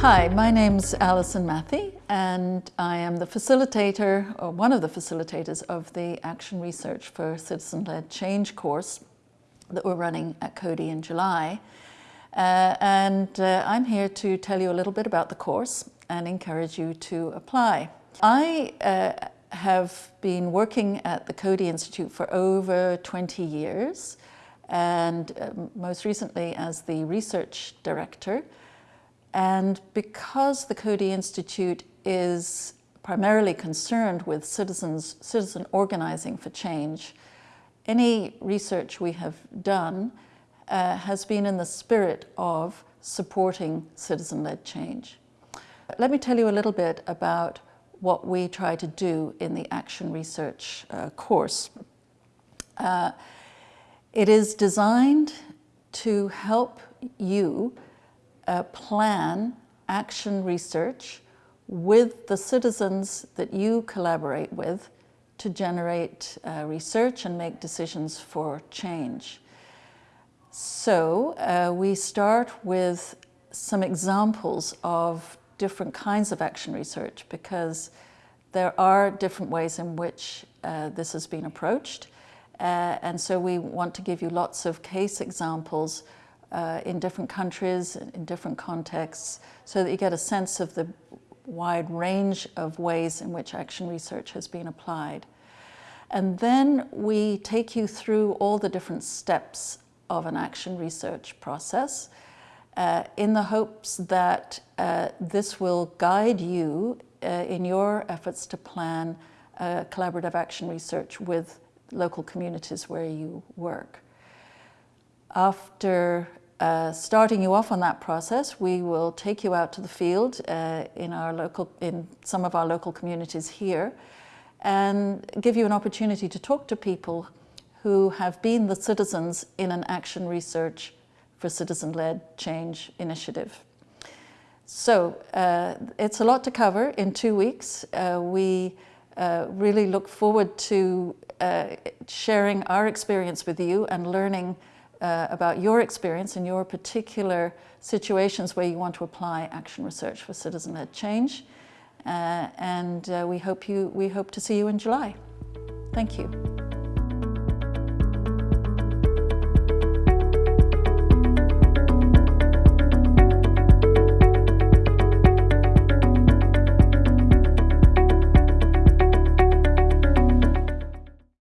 Hi, my name's Alison Mathie and I am the facilitator, or one of the facilitators of the Action Research for Citizen-Led Change course that we're running at Coady in July. Uh, and uh, I'm here to tell you a little bit about the course and encourage you to apply. I uh, have been working at the Coady Institute for over 20 years and um, most recently as the research director and because the Coady Institute is primarily concerned with citizens, citizen organizing for change, any research we have done uh, has been in the spirit of supporting citizen-led change. Let me tell you a little bit about what we try to do in the Action Research uh, course. Uh, it is designed to help you uh, plan action research with the citizens that you collaborate with to generate uh, research and make decisions for change. So uh, we start with some examples of different kinds of action research because there are different ways in which uh, this has been approached. Uh, and so we want to give you lots of case examples uh, in different countries, in different contexts, so that you get a sense of the wide range of ways in which action research has been applied. And then we take you through all the different steps of an action research process uh, in the hopes that uh, this will guide you uh, in your efforts to plan uh, collaborative action research with local communities where you work. After uh, starting you off on that process, we will take you out to the field uh, in, our local, in some of our local communities here and give you an opportunity to talk to people who have been the citizens in an action research for citizen-led change initiative. So uh, it's a lot to cover in two weeks. Uh, we uh, really look forward to uh, sharing our experience with you and learning uh, about your experience and your particular situations where you want to apply action research for citizen-led change. Uh, and uh, we, hope you, we hope to see you in July. Thank you.